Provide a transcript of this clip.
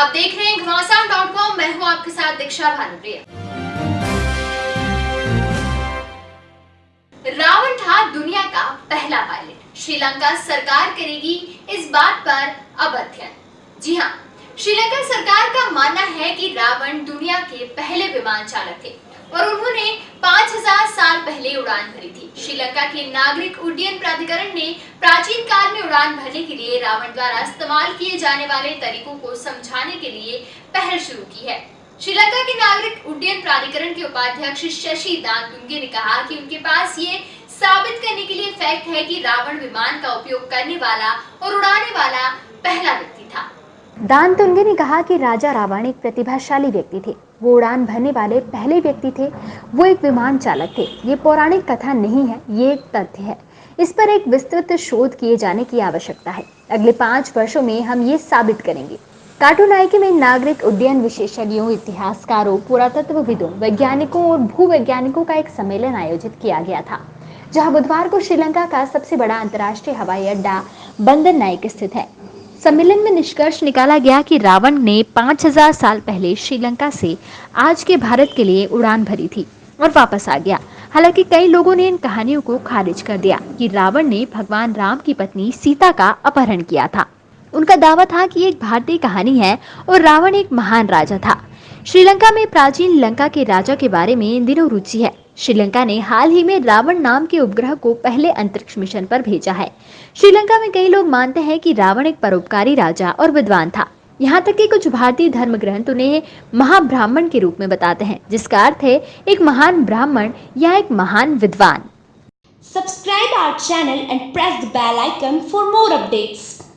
आप देख रहे हैं घमासान डॉट कॉम मैं हूँ आपके साथ दीक्षा भानुप्रिया। रावण था दुनिया का पहला पायलट श्रीलंका सरकार करेगी इस बात पर अब अध्ययन। जी हाँ श्रीलंका सरकार का मानना है कि रावण दुनिया के पहले विमान चालक थे और उन्होंने 5000 साल पहले उड़ान भरी। श्रीलंका के नागरिक उड्डयन प्राधिकरण ने प्राचीन काल में उड़ान भरने के लिए रावण द्वारा इस्तेमाल किए जाने वाले तरीकों को समझाने के लिए पहल शुरू की है। श्रीलंका के नागरिक उड्डयन प्राधिकरण के उपाध्यक्ष शशि दानतुंगे ने कहा कि उनके पास ये साबित करने के लिए फैक्ट है कि रावण विमान का उपयोग करने वाला और उड़ाने वाला पहला व्यक्ति था दान तुंगे ने कहा कि राजा रावण एक प्रतिभाशाली व्यक्ति थे। वो उड़ान भरने वाले पहले व्यक्ति थे। वो एक विमान चालक थे। ये पौराणिक कथा नहीं है, ये एक तथ्य है। इस पर एक विस्तृत शोध किए जाने की आवश्यकता है। अगले पाँच वर्षों में हम ये साबित करेंगे। कार्टून आइके में नागरिक उड्डयन विशेषज्ञों, इतिहासकारों, पुरातत्वविदों, वैज्ञानिकों और भूवैज्ञानिकों का एक सम्मेलन आयोजित किया गया था, जहाँ बुधवार को श्रीलंका का सबसे बड़ा अंतर्राष्ट्रीय हवाई अड्डा बंदर नाइक स्थित है। सम्मेलन में निष्कर्ष निकाला गया कि रावण ने 5000 साल पहले श्रीलंका से आज के भारत के लिए उड़ान भरी थी और वापस आ गया। हालाँकि कई लोगों ने इन कहानियों को खारिज कर दिया कि रावण ने भगवान राम की पत्नी सीता का अपहरण किया था। उनका दावा था कि एक भारतीय कहानी है और रावण एक महान राजा था। श्रीलंका में प्राचीन लंका के राजा के बारे में इन दिनों रुचि है। श्रीलंका ने हाल ही में रावण नाम के उपग्रह को पहले अंतरिक्ष मिशन पर भेजा है। श्रीलंका में कई लोग मानते हैं कि रावण एक परोपकारी राजा और विद्वान था। यहाँ तक कि कुछ भारतीय धर्म ग्रंथ उन्हें महाब्राह्मण के रूप में बताते हैं, जिसका अर्थ है एक महान ब्राह्मण या एक महान विद्वान। Subscribe our channel and press the bell icon for more updates.